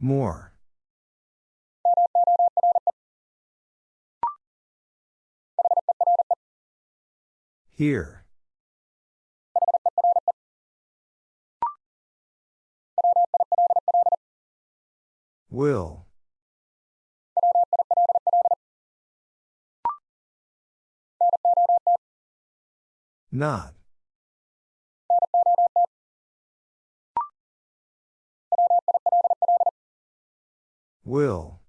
More. Here. Will. Not. Will.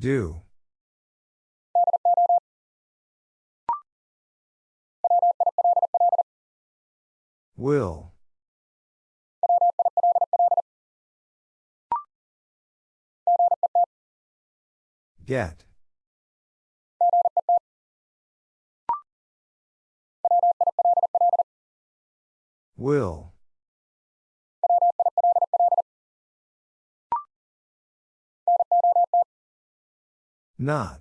Do. Will. Get. Will. Not.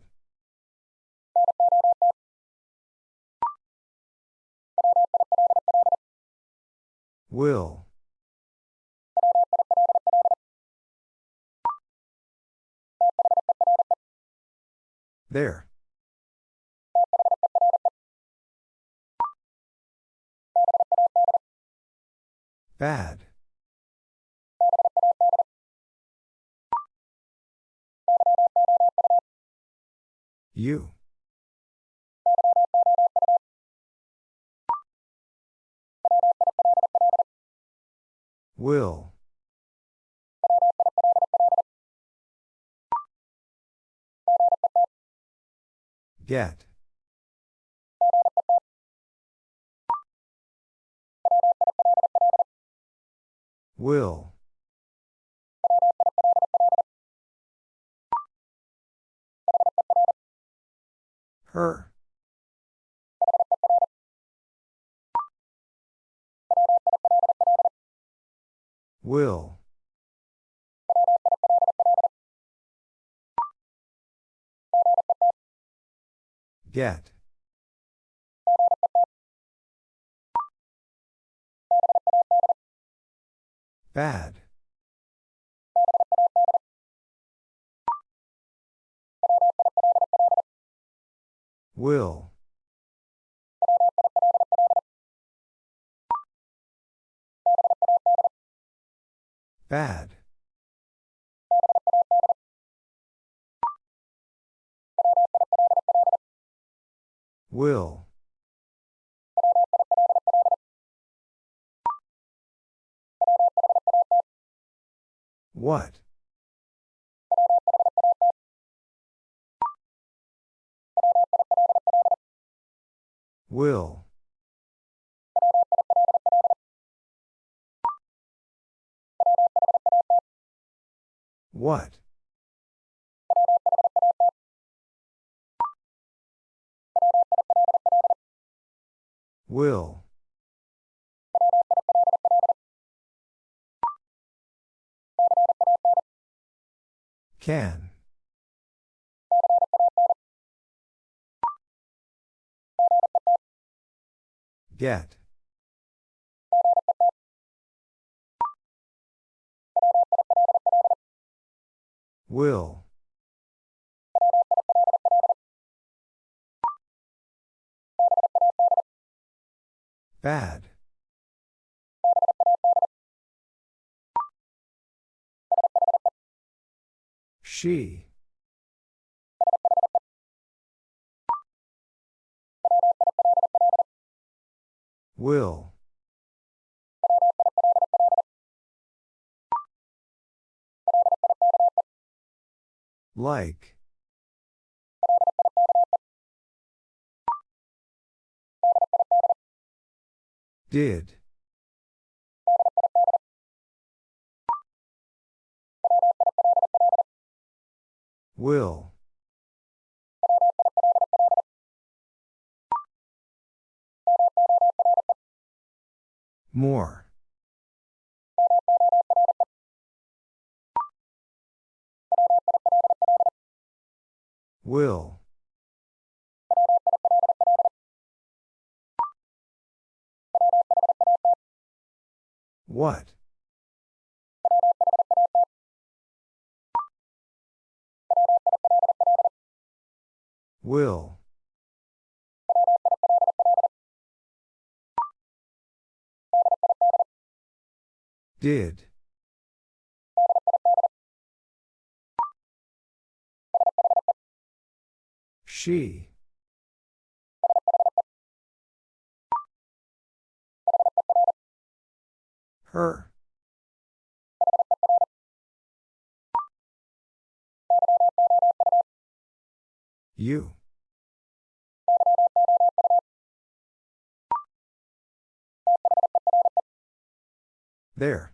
Will. There. Bad. You. Will. Get. Will. Her. Will. Get. Bad. Will. Bad. Will. What? Will. What? Will. Can. Get. Will. Bad. She. Will. Like. Did. Will. More. Will. What? Will. Did. She. Her. You. There.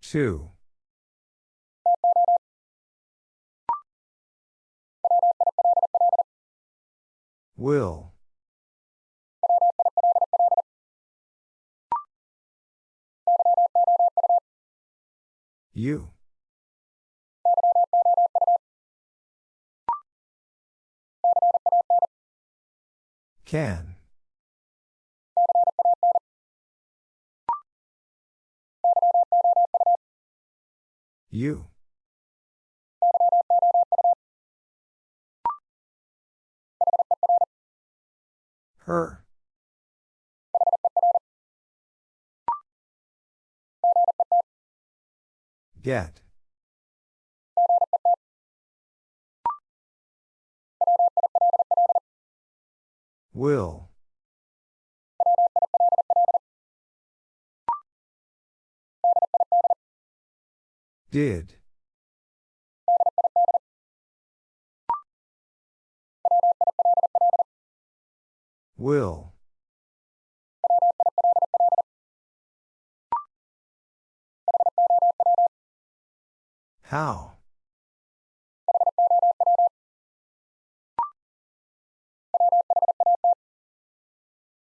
Two. Will. You. Can. You. Her. Get. Will. Did. Will. How?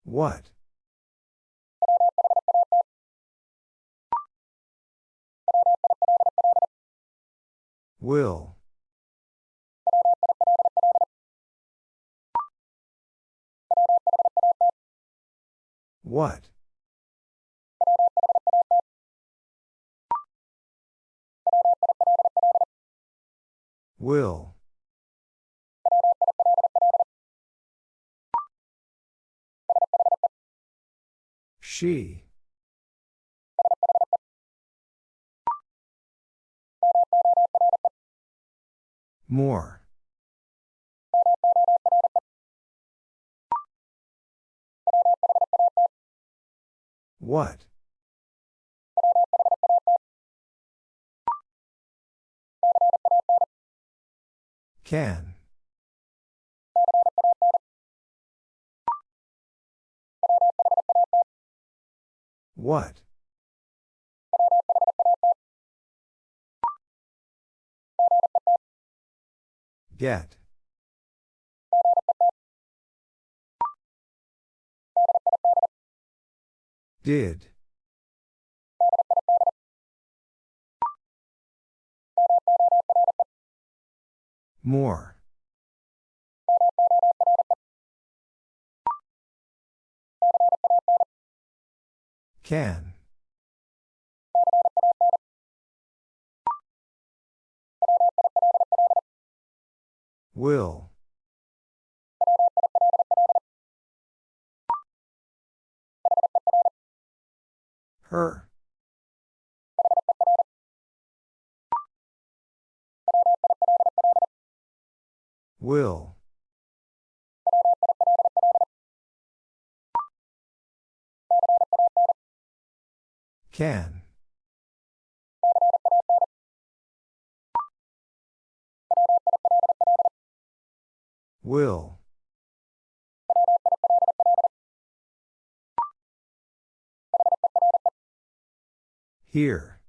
What? Will. What? Will. She. More. What? Can. What? Get. Did. More. Can. Will. Her. Will. Can. Will. Here.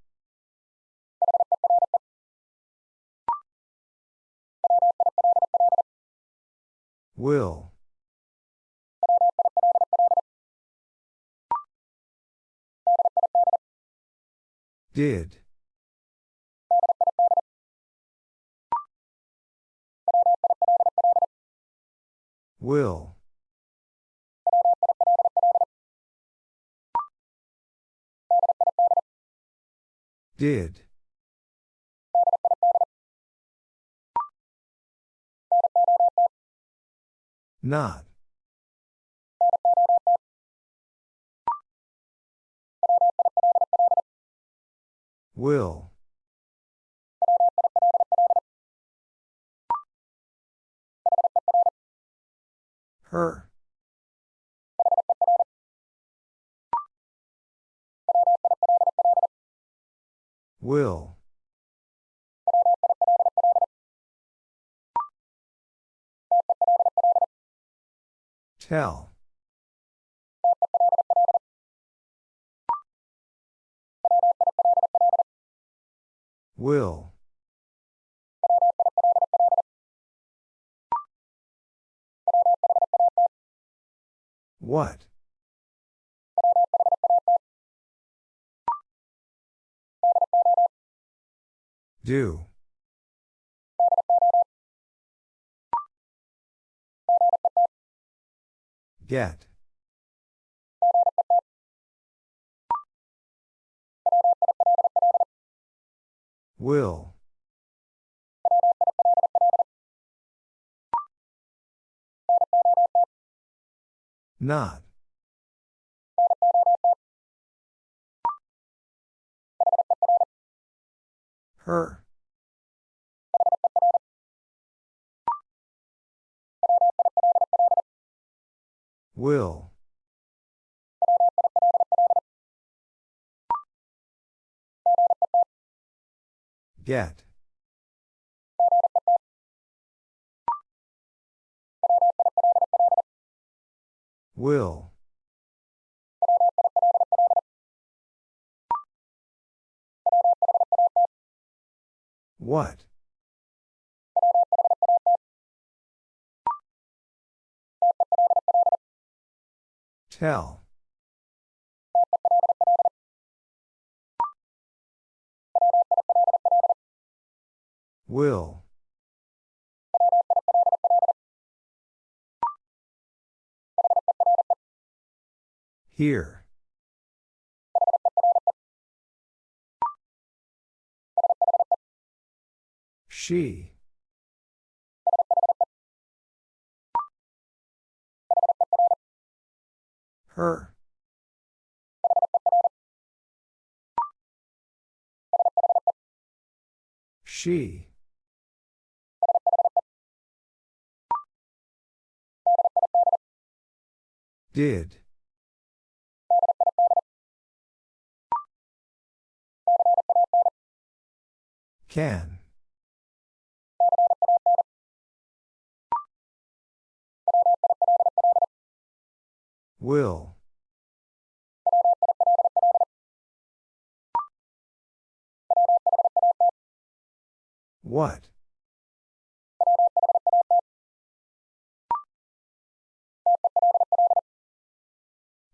Will. Did. Will. Did. Not. Will. Her. Will. Tell. Will. What? Do. Get. Will. Not. Her. Will. Get. Will. What? Tell. Will. Here. She. Her. She. Did. Can. Will. What?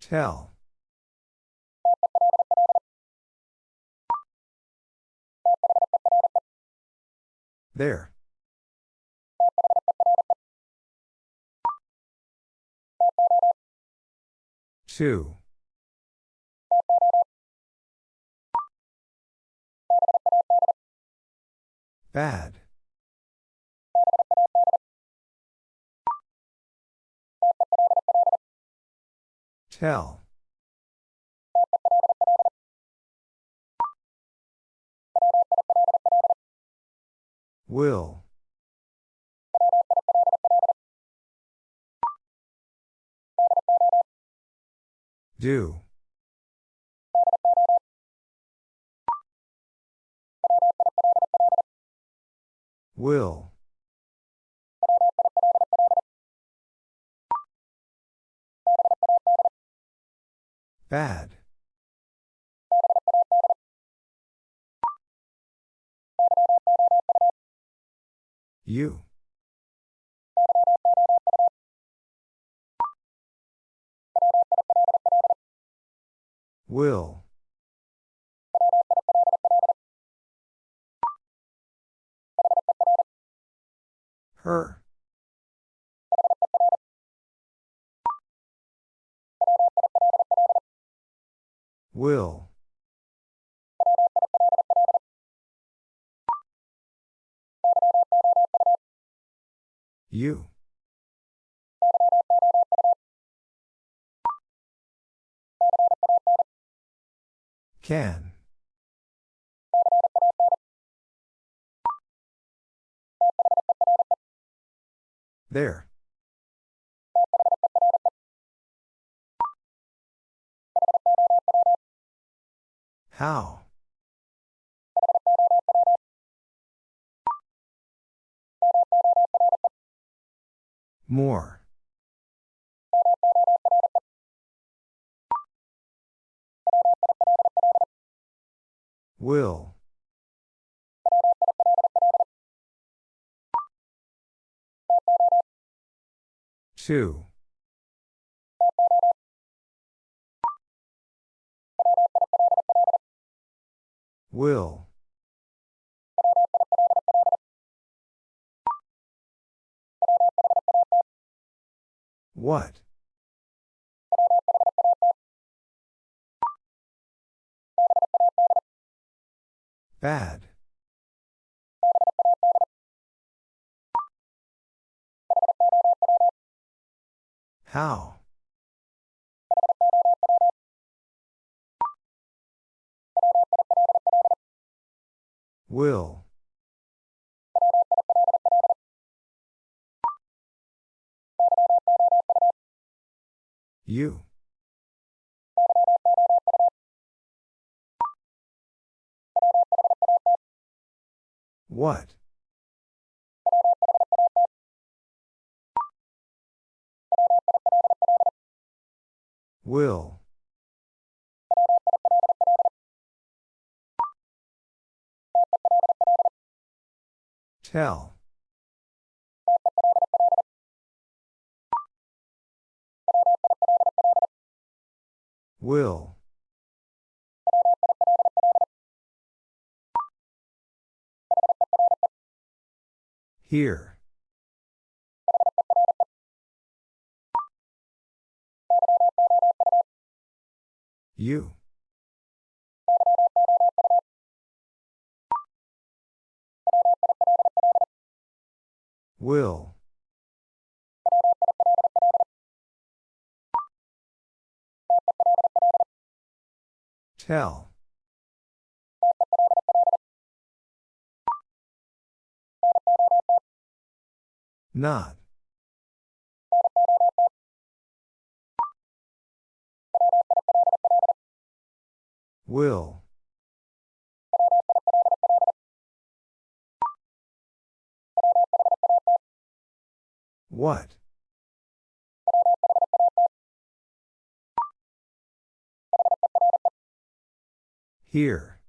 Tell. There. Two. Bad. Tell. Will. Do. Will. Bad. You. Will. Her. Will. You. Can. There. How? More. Will. Two. Will. What? Bad. How? Will. You. What? Will. Tell. Will. Here. You. Will. Tell. Not. Will. What? Here.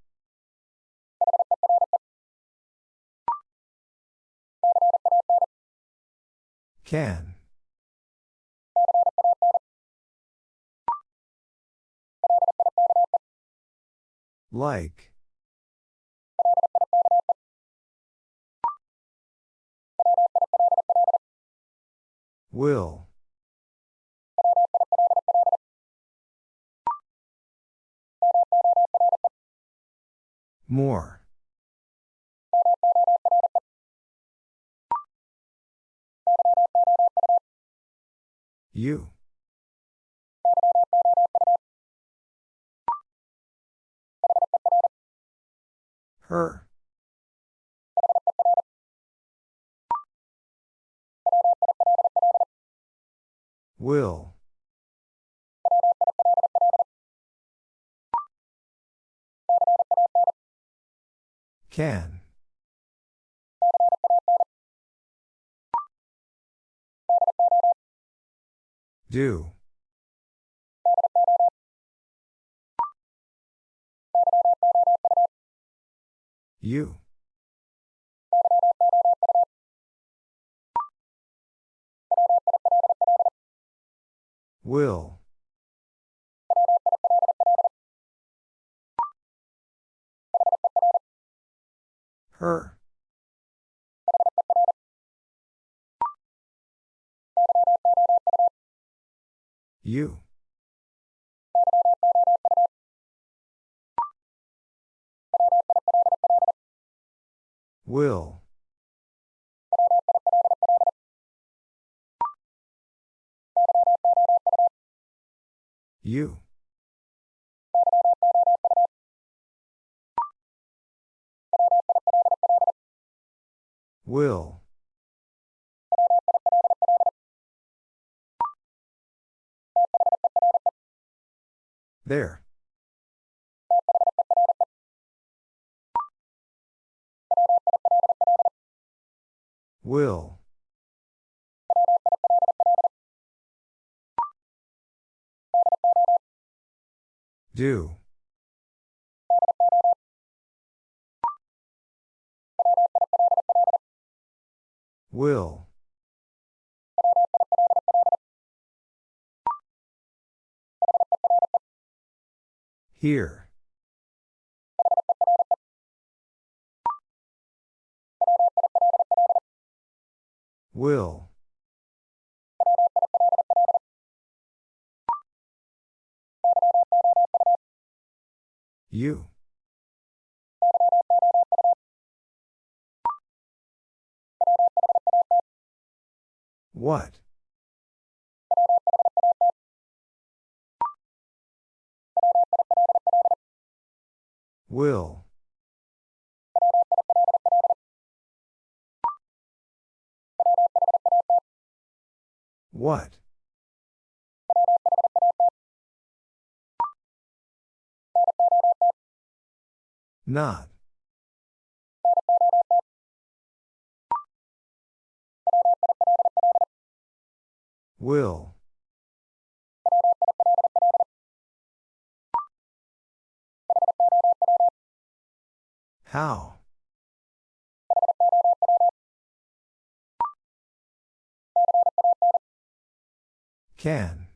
Can. Like. Will. More. You. Her. Will. Can. Do. You. Will. Her. You. Will. You. Will. There. Will. Do. Will. Here. Will. You. What? Will. What? Not. Will. How? Can.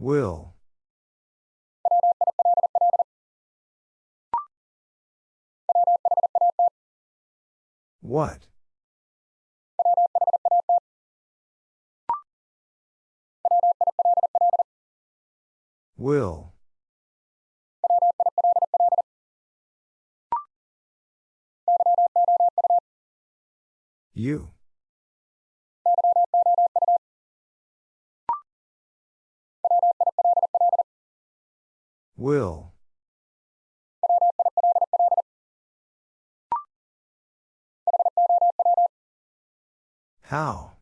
Will. What? Will. You. Will. How?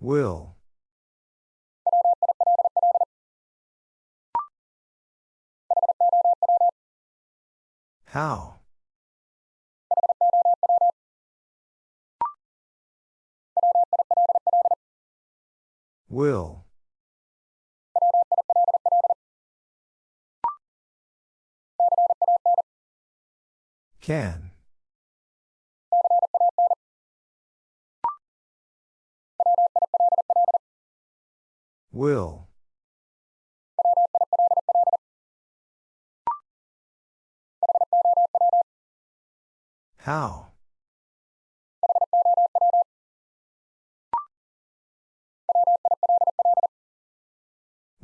Will. How? Will. Can. Will. How?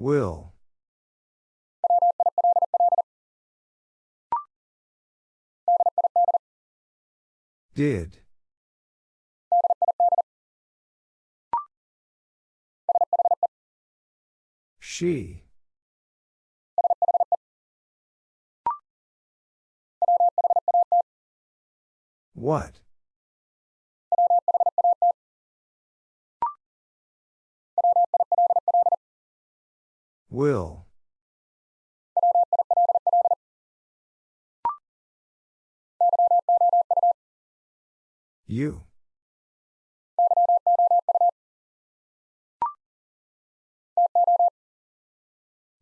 Will. Did. She. What? Will. You.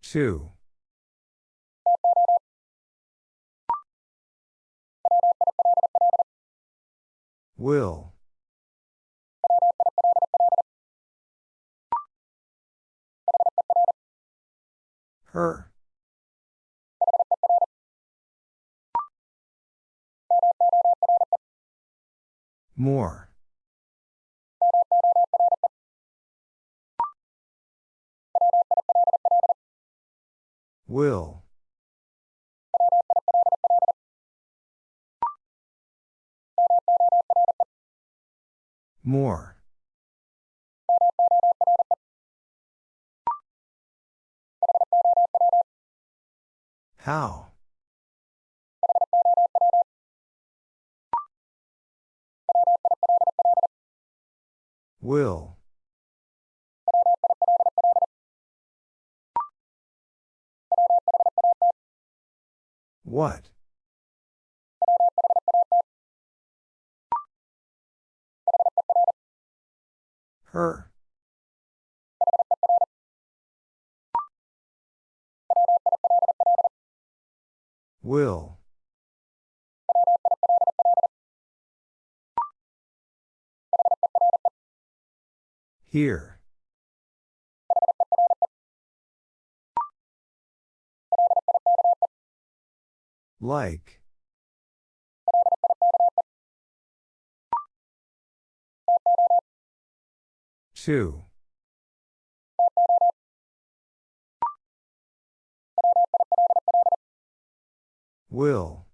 Two. Will. Her. More. Will. More. How? Will. What? Her. Will. Here. Like. Two. Will.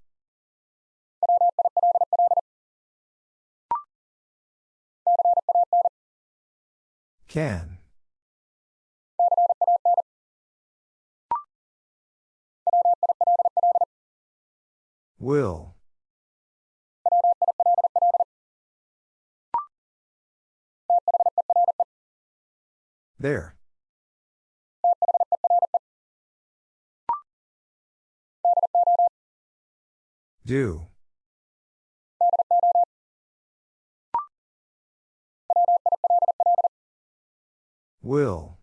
Can. Will. There. Do. Will.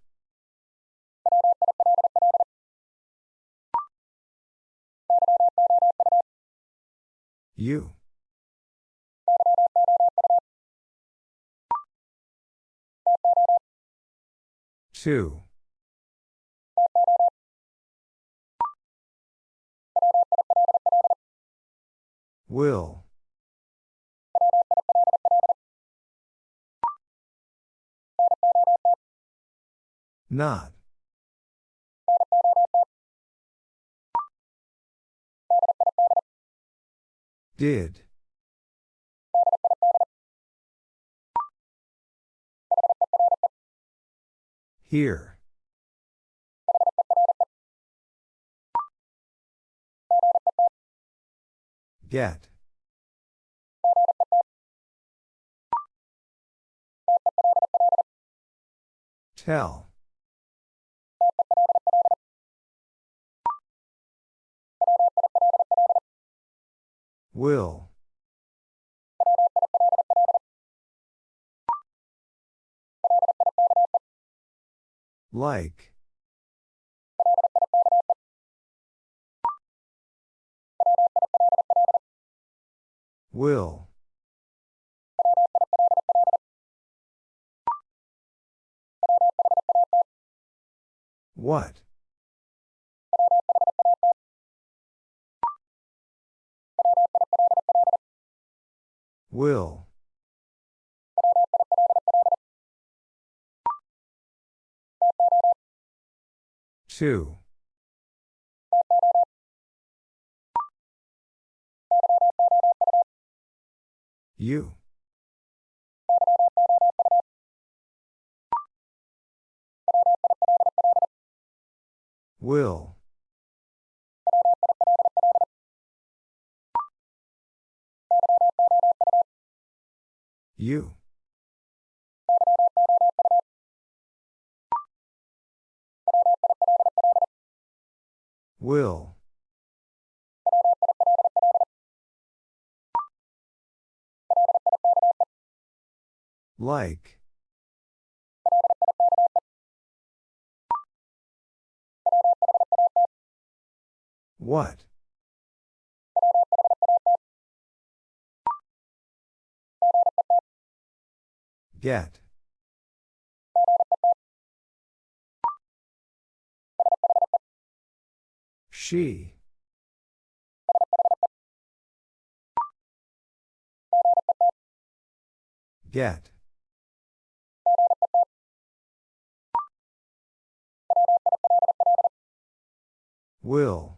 You. Two. Will. Not. Did. Here. Get. Tell. Will. Like. Will. What? Will. Two. You. Will. You. Will. Like. What? Get. She. Get. Will.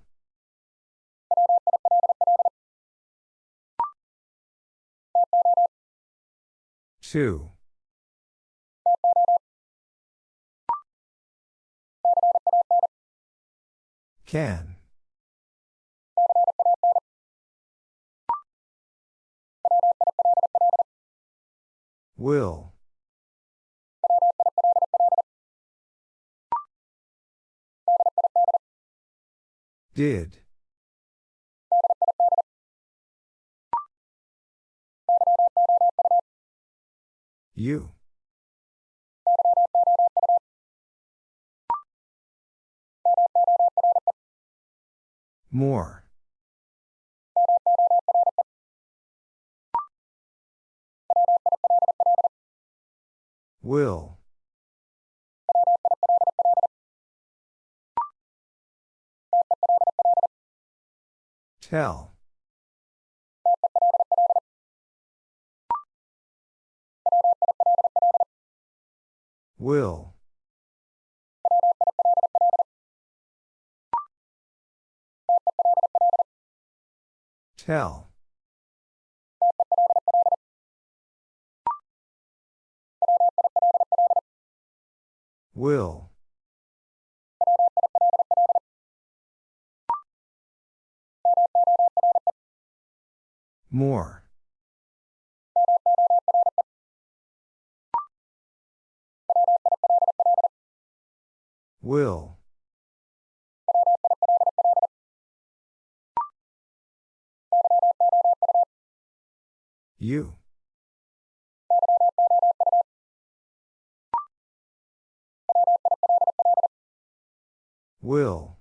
Two. Can. Will. Did. You. More. Will. Tell. Will. Tell. Will. More. Will. You. Will.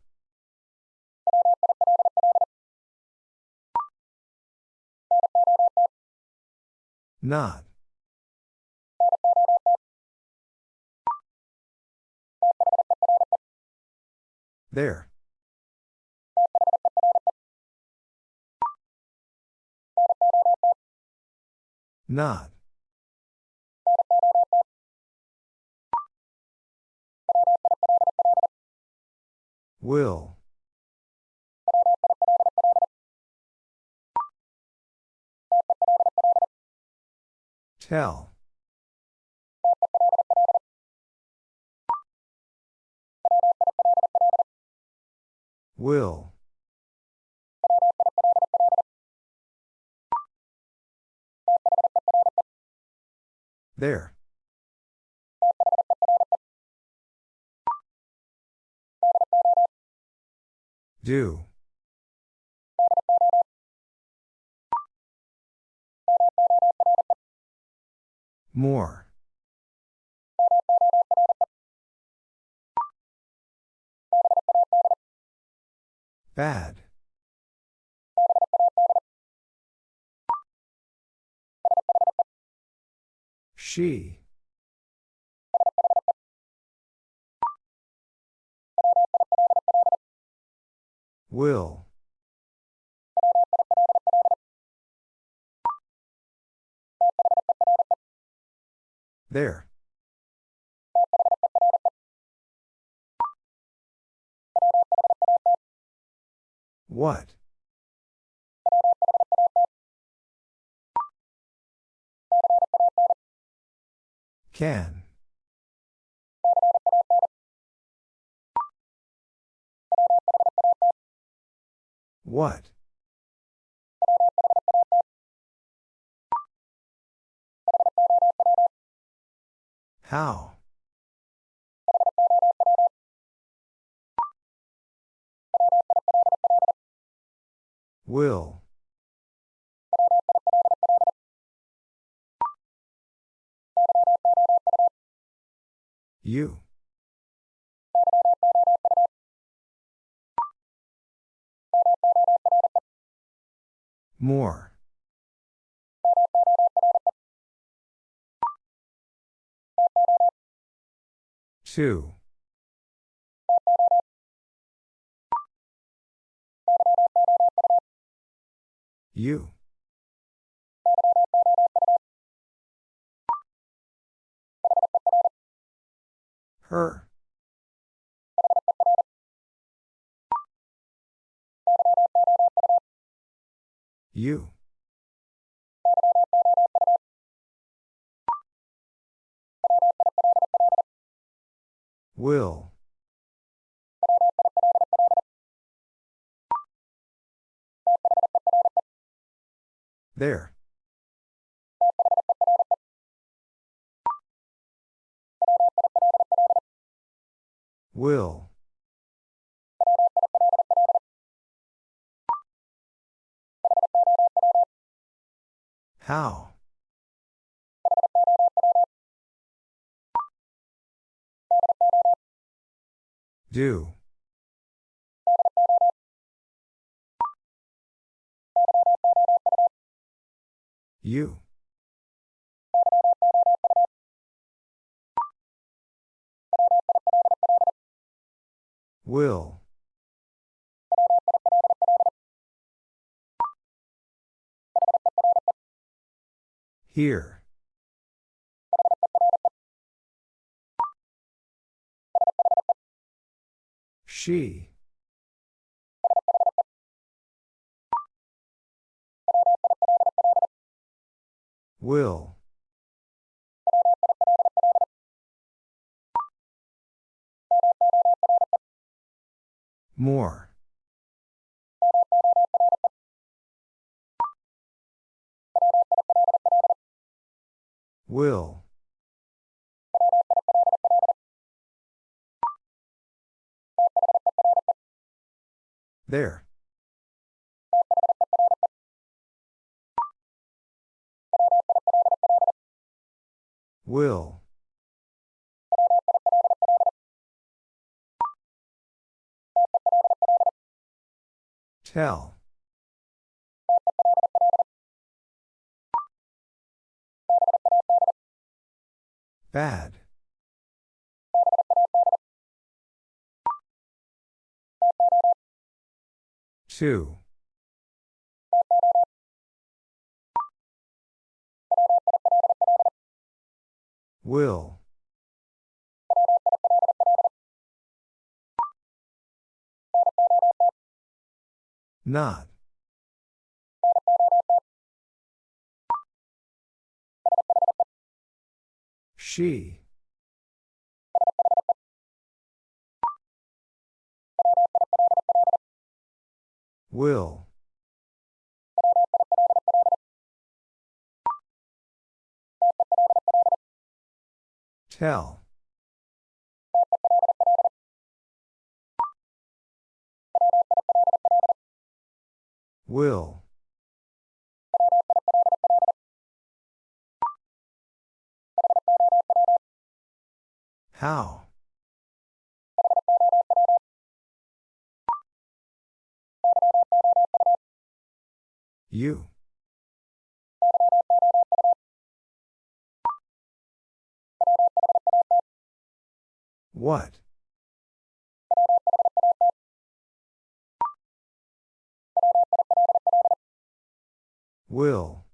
Not. There. Not. Will. Tell. Will. There. Do. More. Bad. She. Will. There. What? Can. What? How? Will. You. More. 2. 2. U. Her. You. Will. There. Will. How? Do. You. Will. Here. She. Will. More. Will. There. Will. Tell. Bad. Two. Will. Not. She. Will. Tell. Will. How? You. What? Will.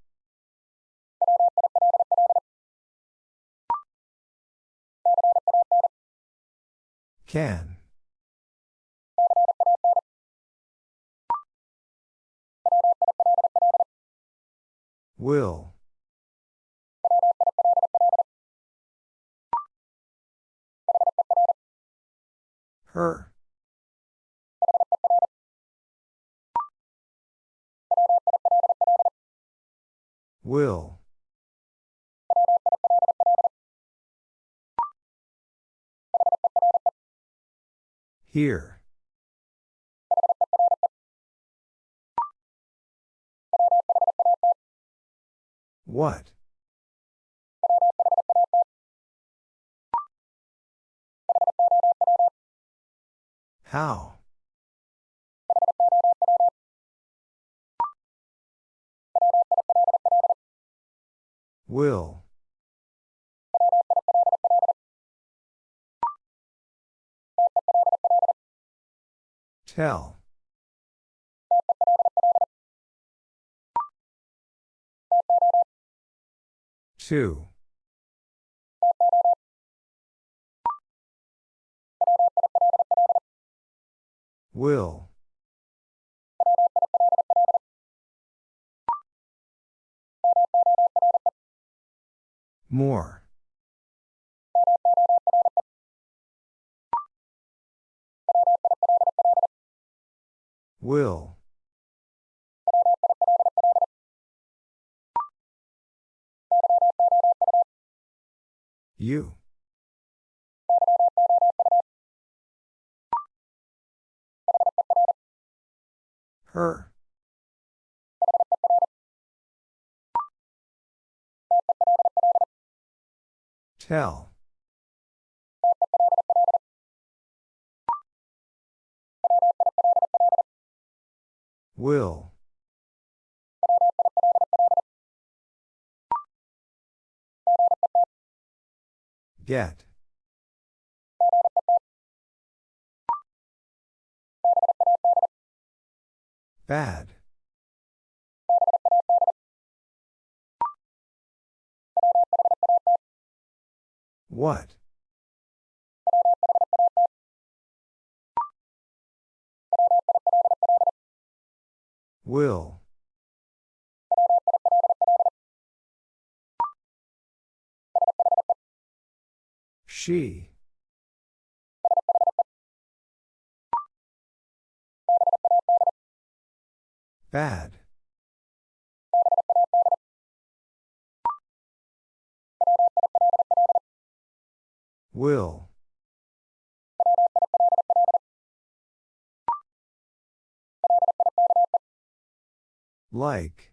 Can. Will. Her. Will. Here. What? How? Will. Tell. Two. Will. More. Will. You. Her. Tell. Will. Get. Bad. What? Will. She. Bad. Will. Like.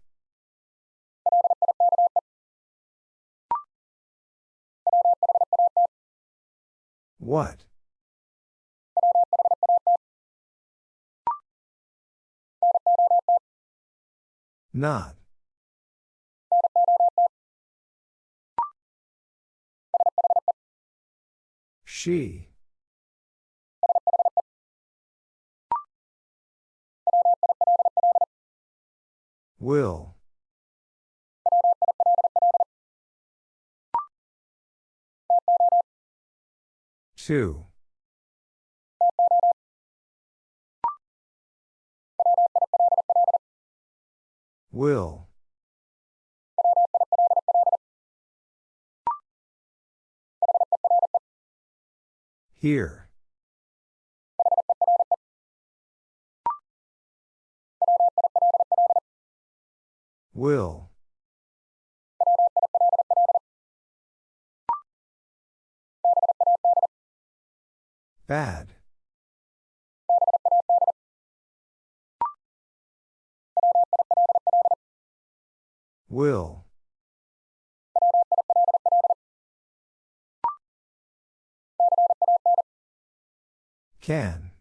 What? Not. She. Will. Two. Will. Here. Will. Bad. Will. Can.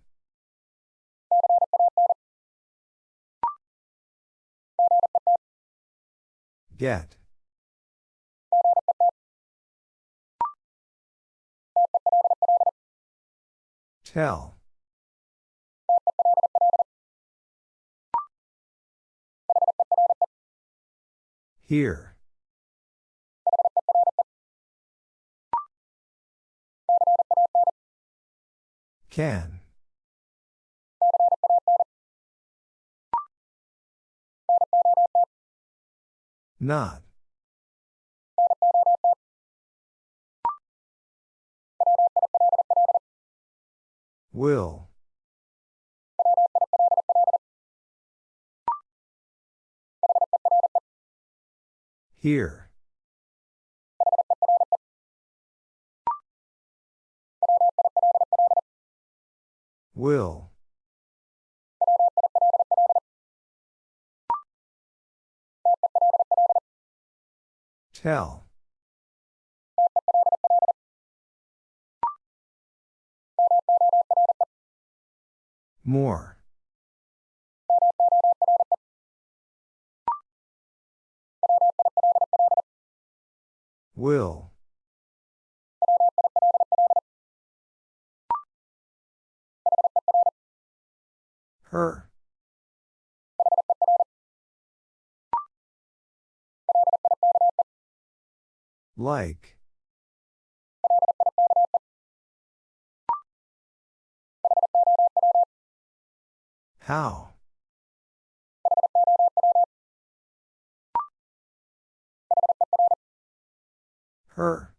Get. Tell. Here. Can. Not. Will. Here. Will. Tell. More. Will. Her. Like. How? Her.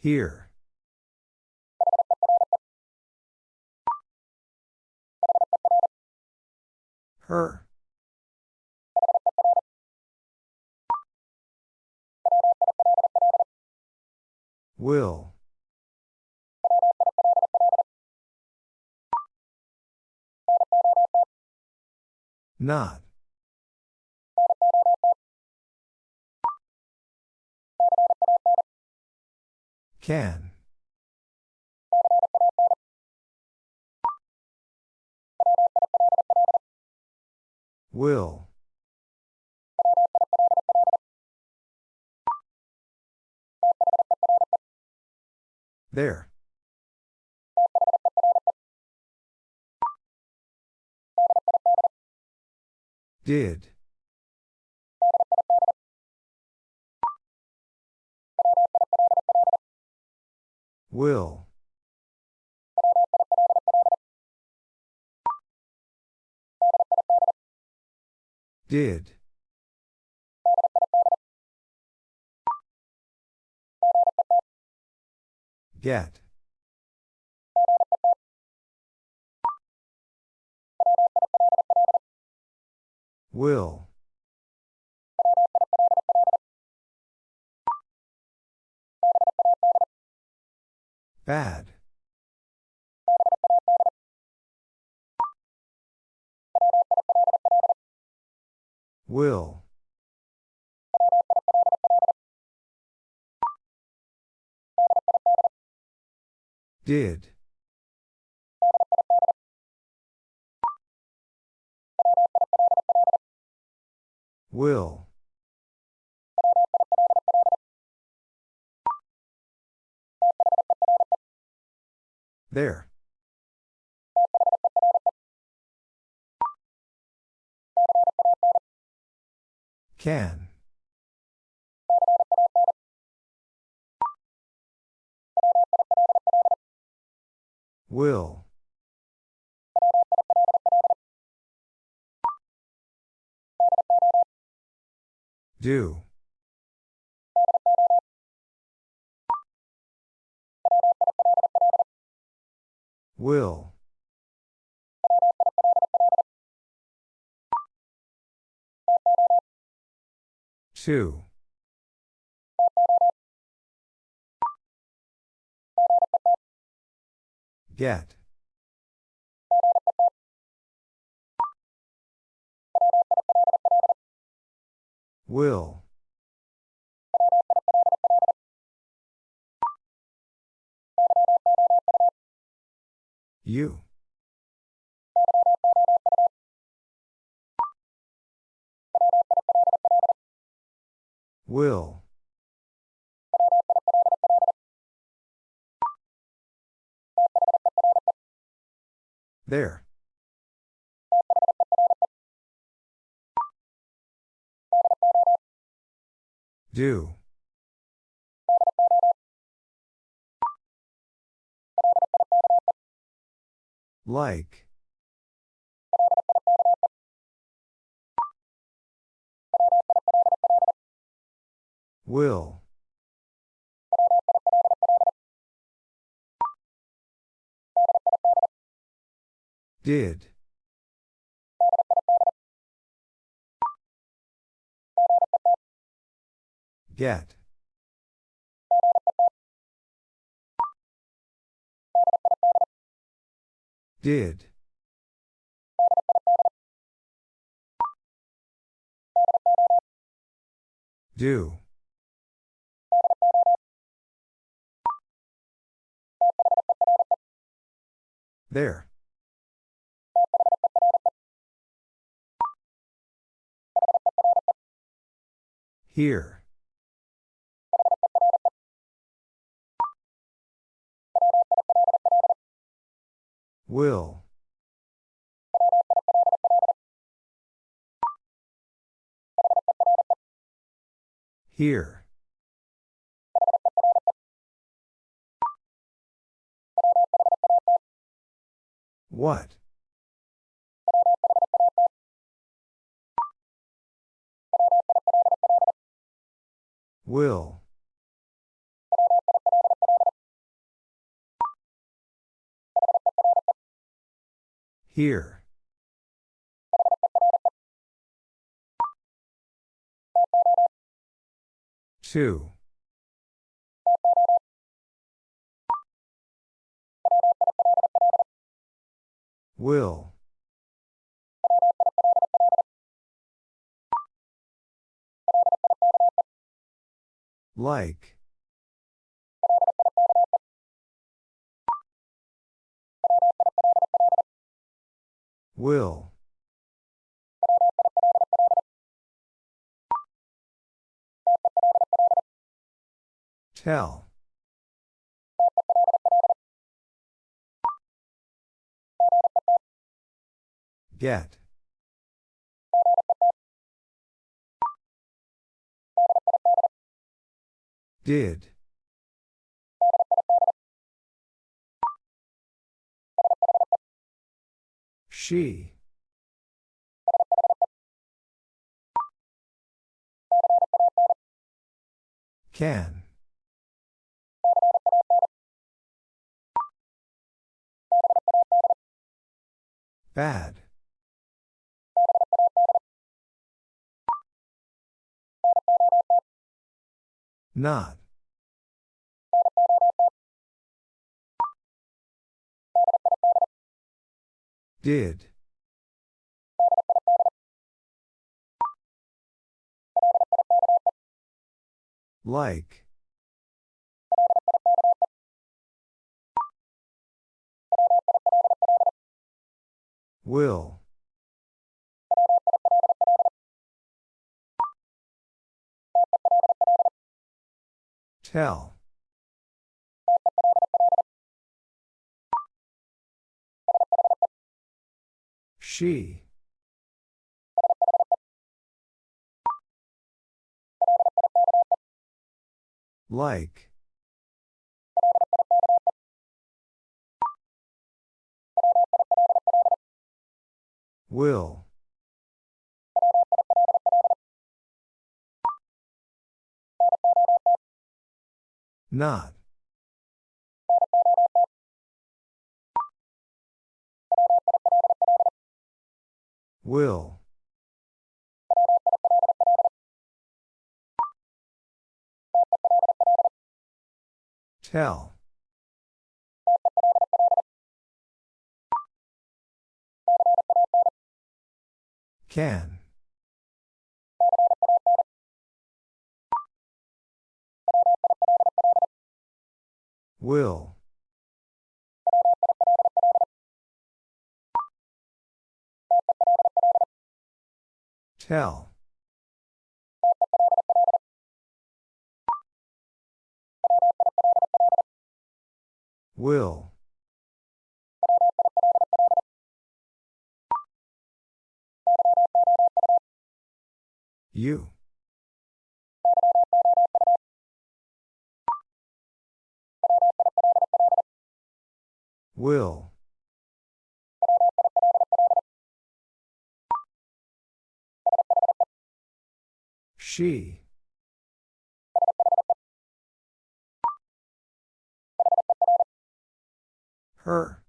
Here. Her. Will. Not. Can. Will. There. Did. Will. Did. Get. Will. Bad. Will. Did. Will. There. Can. Will. Do. Will. Two. Get. Will. You. Will. There. Do. Like. Will. Did. Get. Did. Do. There. Here. Will. Here. What? Will. Here. Two. Will. Like. Will. Tell. Get. Did. She. Can. Bad. Not. Did. Like. Will. Tell. She. Like. Will. Not. Will. Tell. Can. Will. Tell. Will. You. Will. She. Her.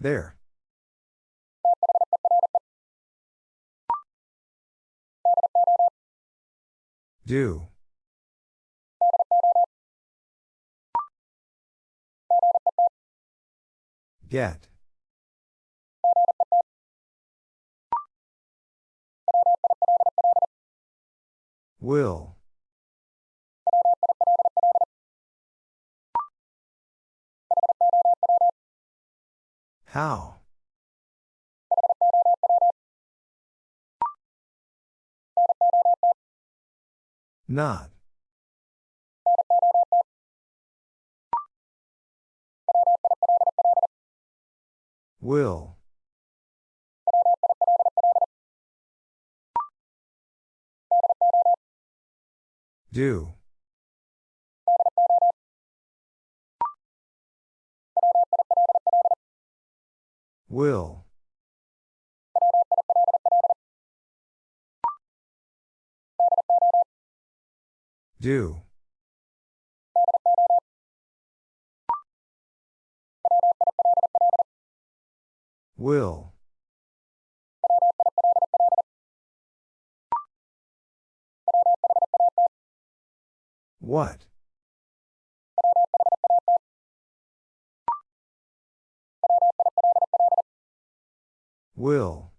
There. Do. Get. Will. How? Not. Will. Do. Will. Do. Will. What? Will.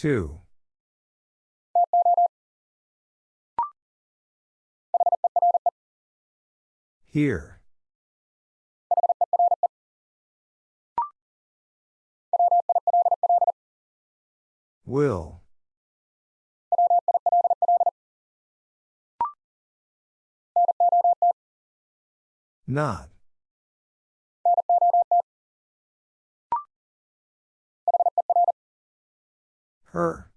Two. Here. Will. Not. Her.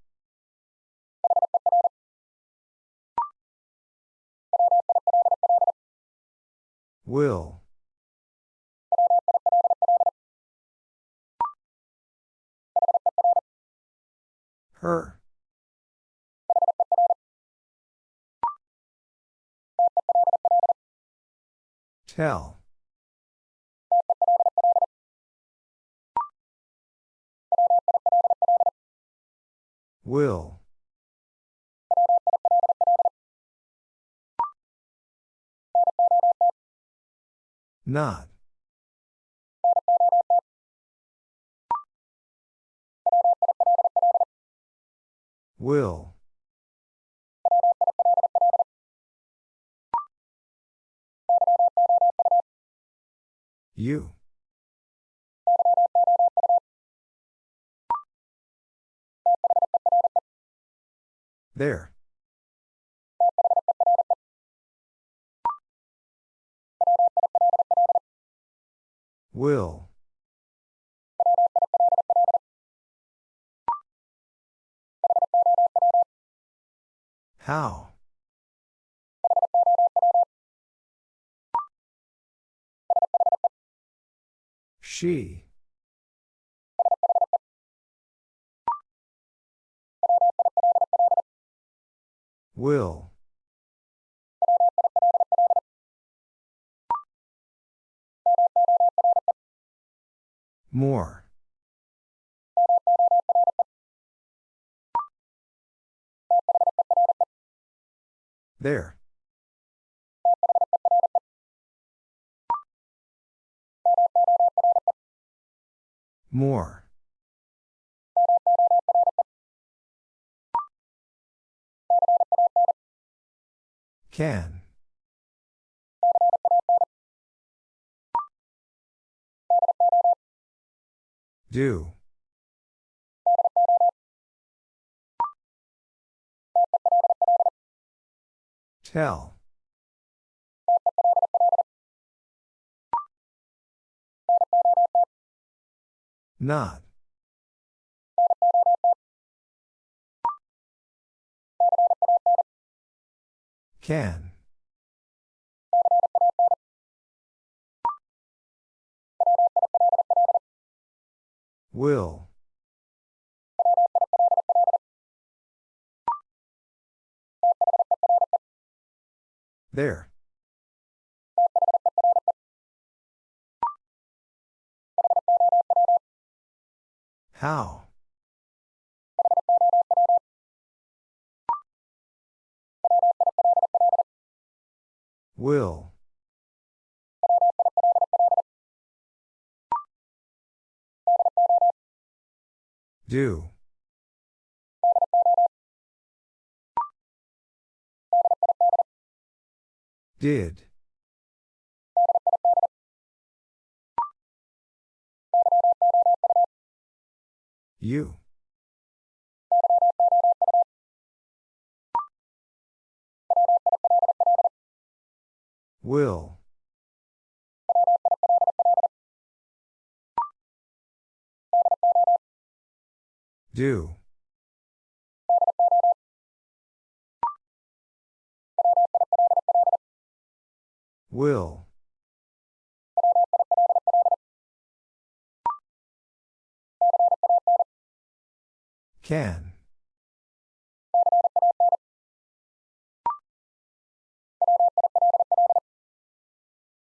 Will. Her. Tell. Will. Not. Will. You. There. Will. How? She. Will. More. There. More. Can. Do. Tell. Not. Can. Will. There. How? Will. Do. Did. You. Will. Do. Will. Can.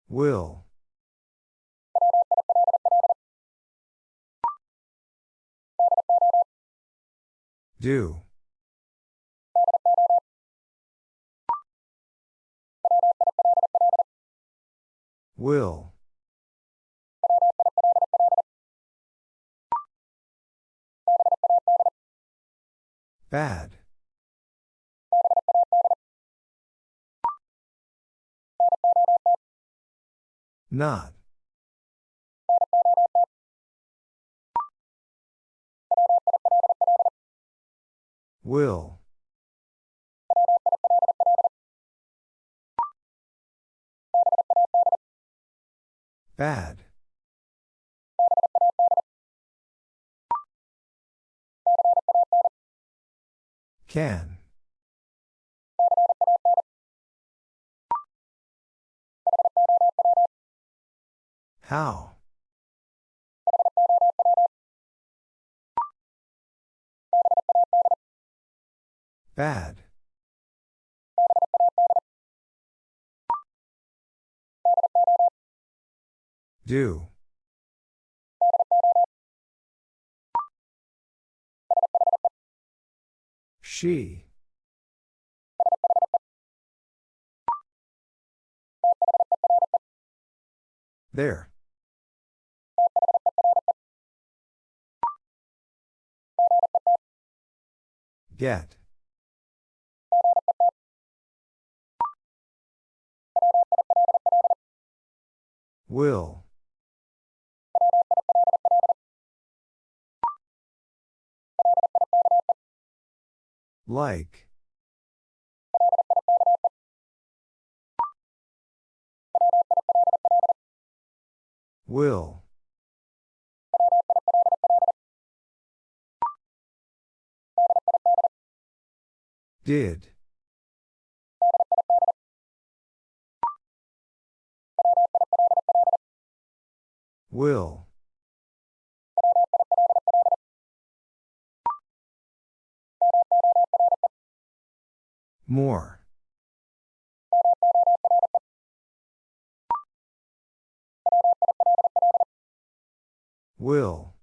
Will. Do. Will. Bad. Not. Will. Bad. Can. How? Bad. Do. She. There. Get. Will. Like. Will. Did. Will. More. Will.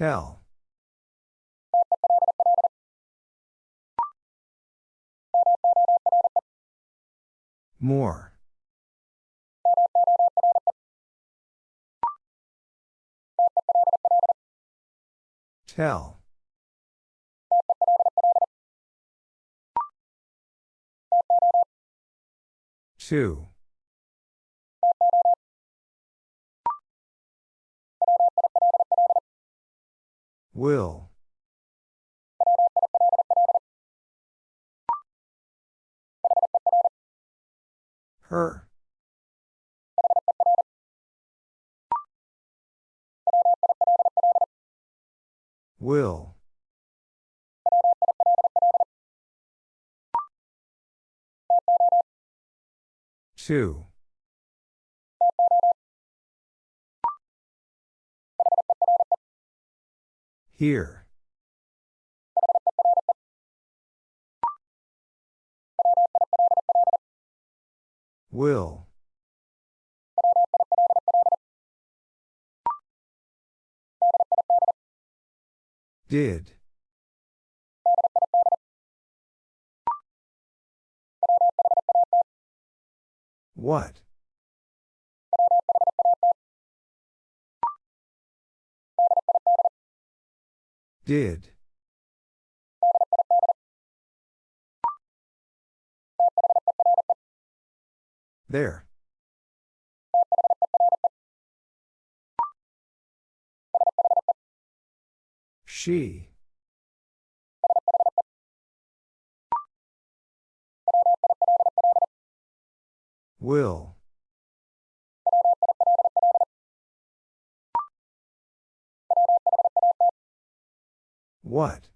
Tell. More. Tell. Two. Will. Her. Will. Two. Here. Will. Did. What? Did. There. She. Will. What?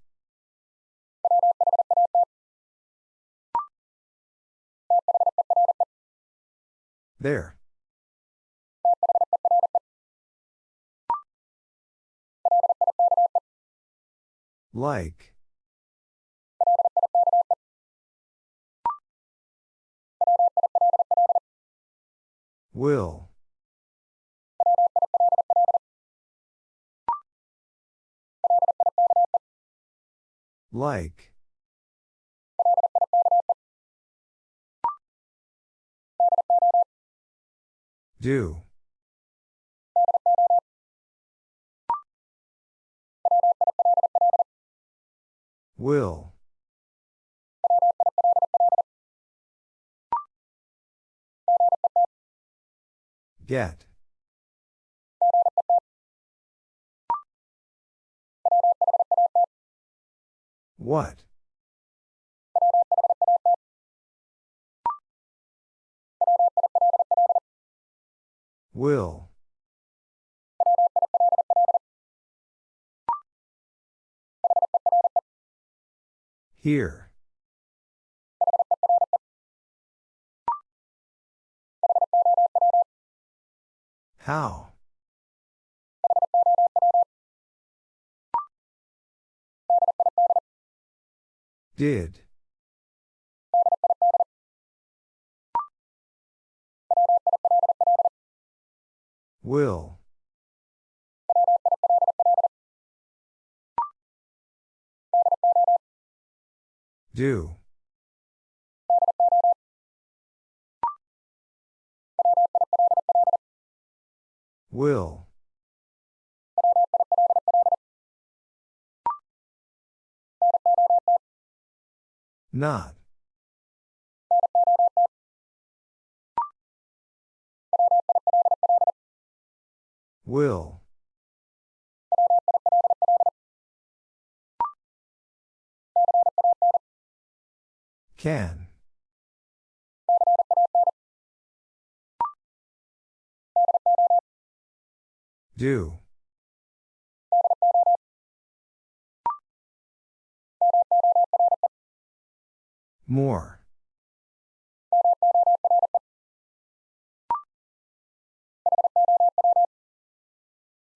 There. Like. Will. Like. Do. Will. Get. What? Will. Here. How? Did. Will. Do. Will. Not. Will. Can. Do. More.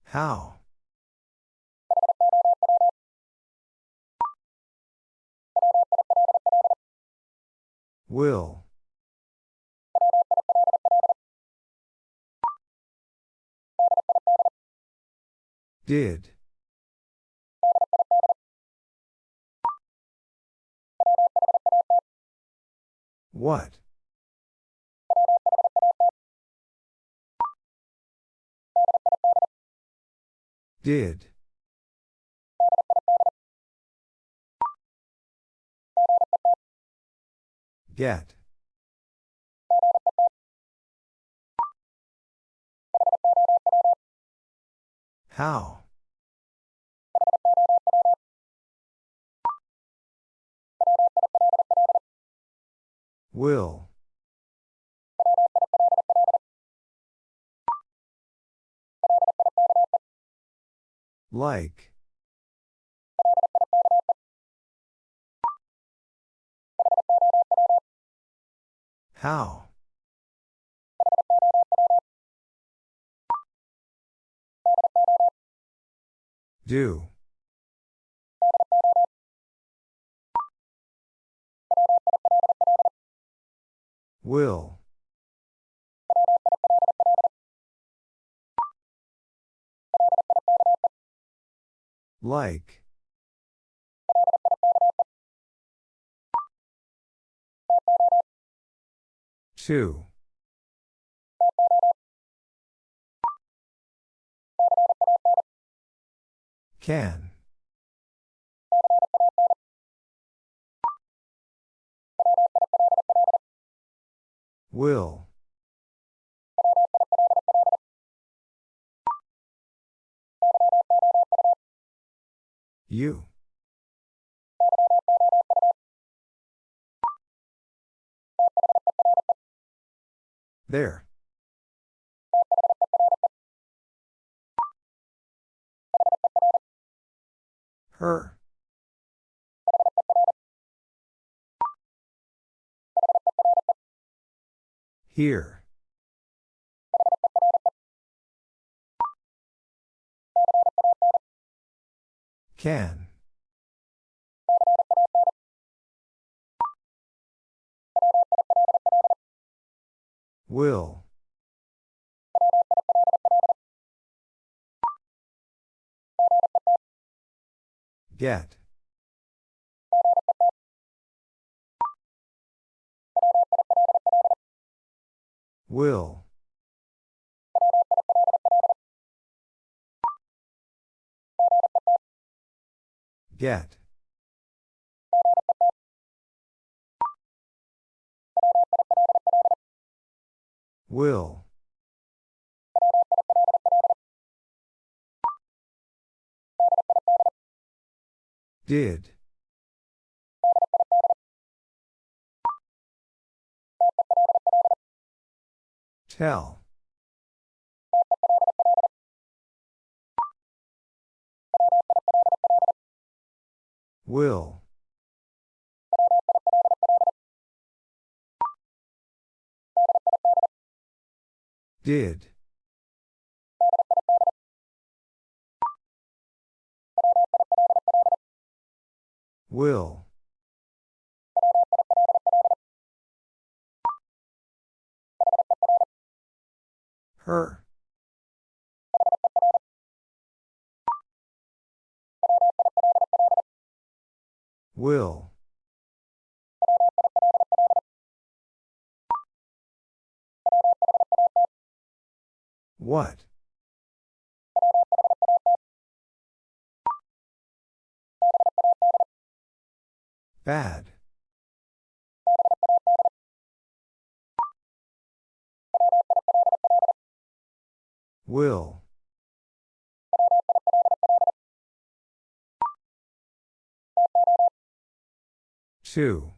How? Will. Did. What? Did. Get. How? Will. Like. How? Do. Will. Like. Two. Can. Will. You. There. Her. Here. Can. Will. Get. Will. Get. Will. Did. Tell. Will. Did. Will. Her. Will. What? Bad. Will. Two.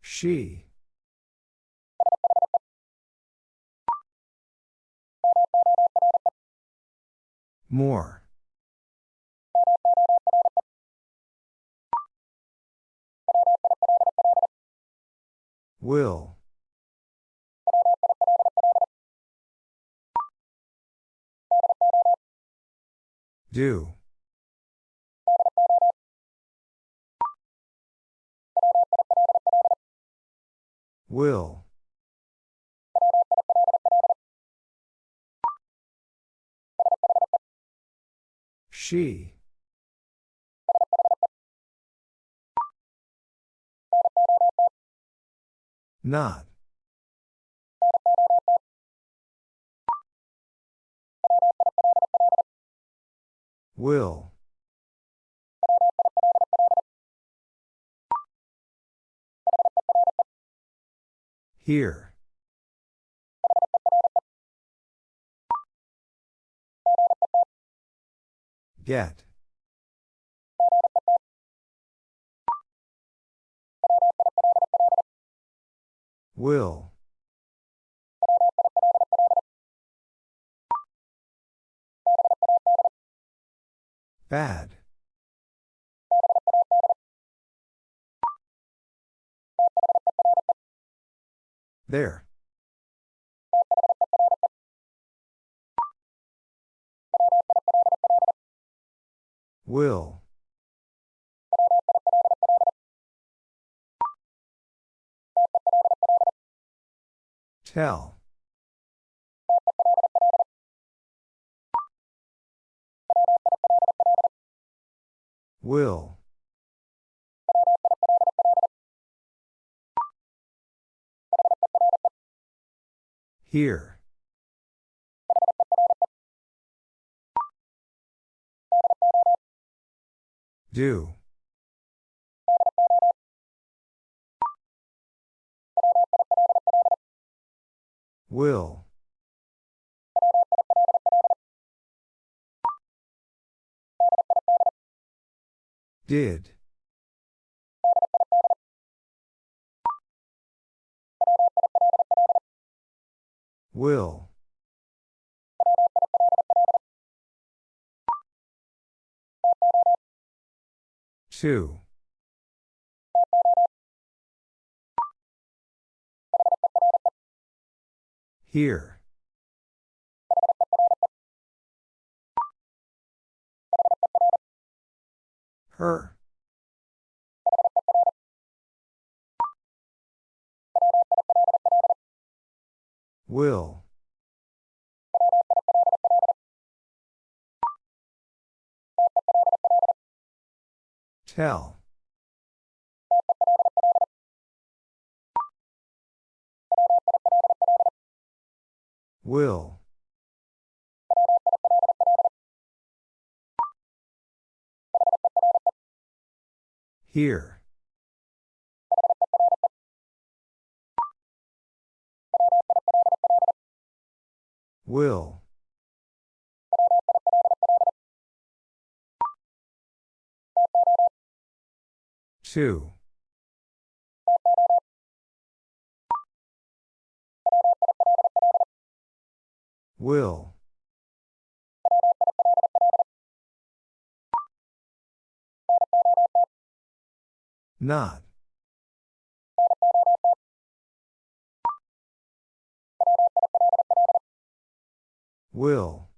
She. More. Will. Do. Will. She. Not. Will. Here. Get. Will. Bad. There. Will. Tell. Will. Here. Do. Will. Did. Will. Two. Here. Her. Will. Tell. Will. Here. Will. Two. Will. Not. Will.